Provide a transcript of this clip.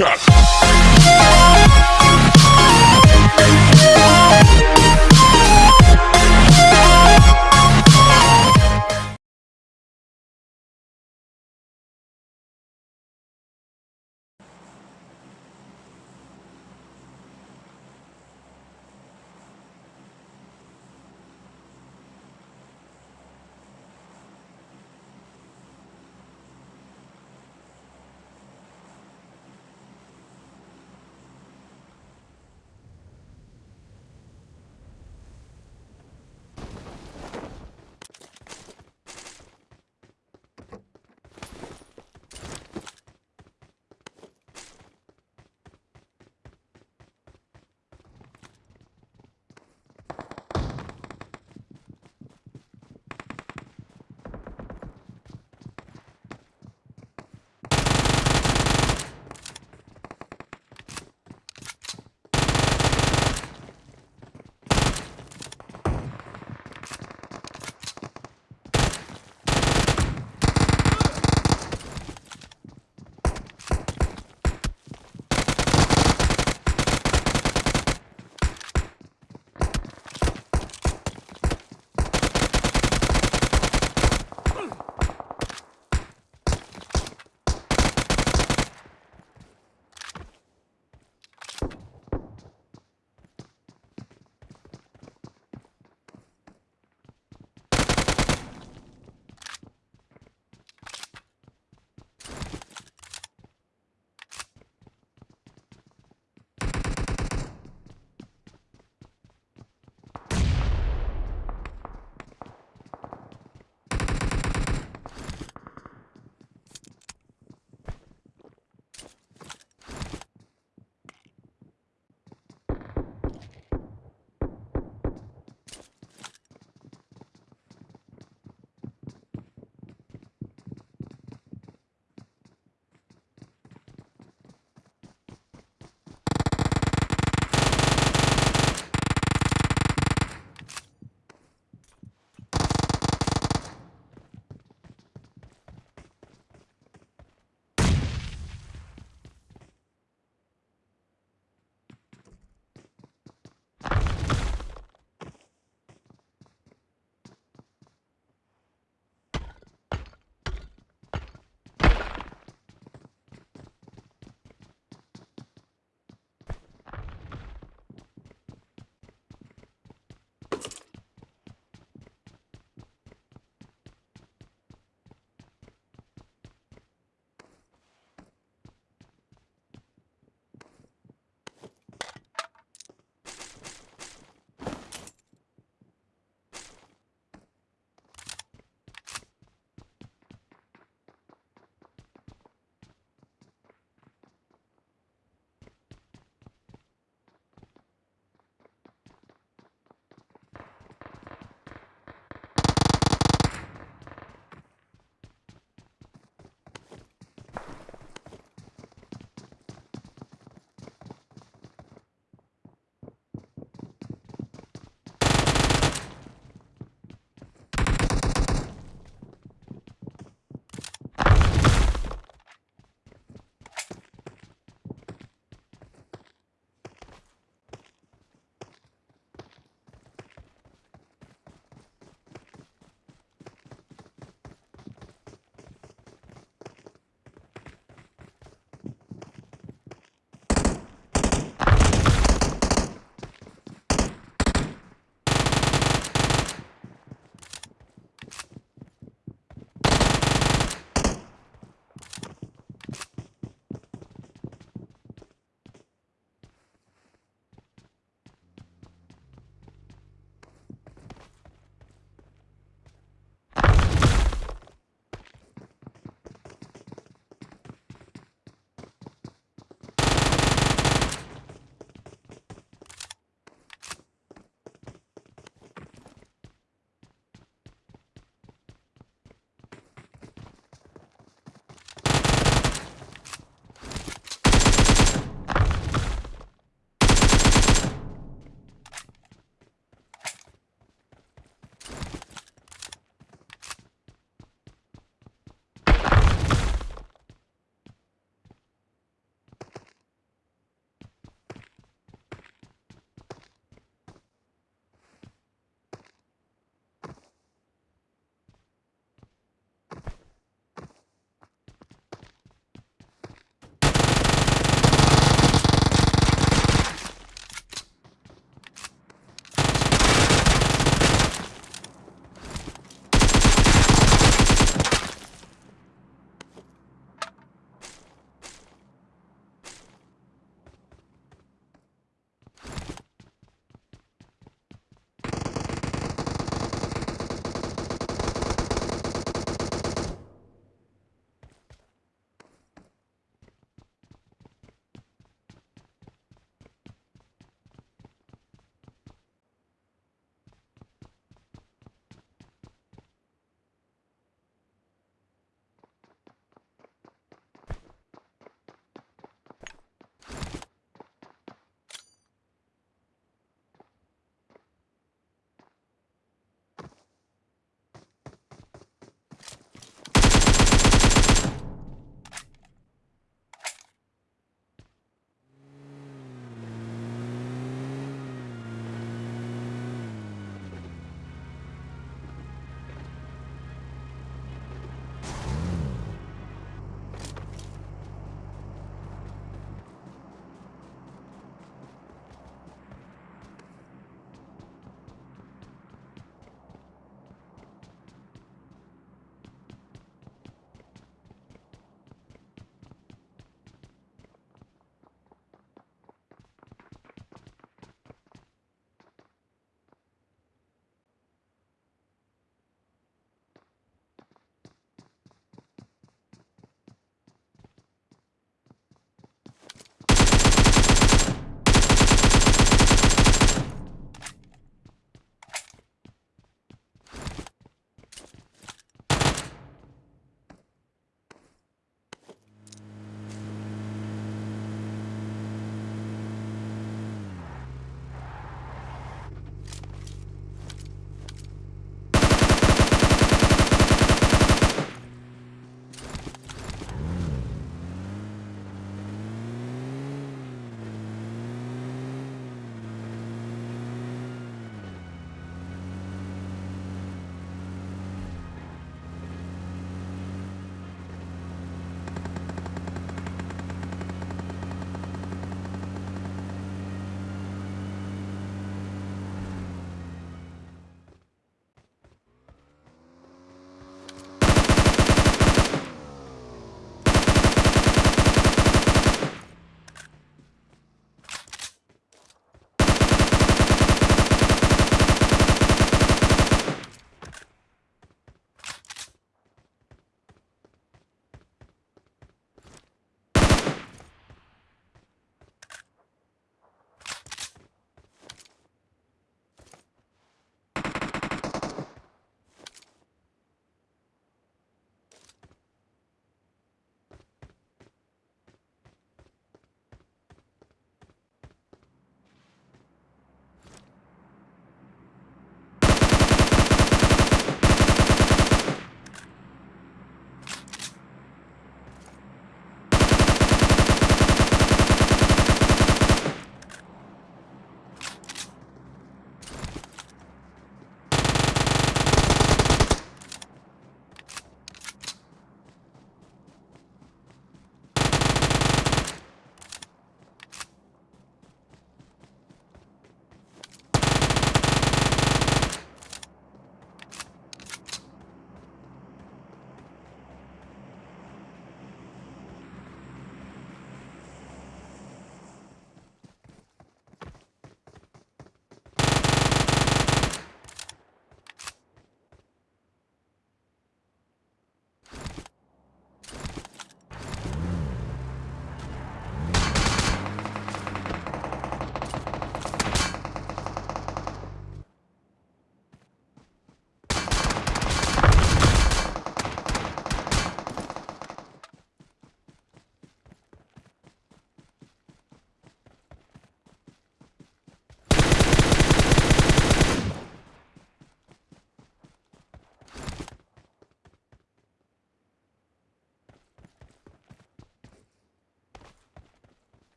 Like.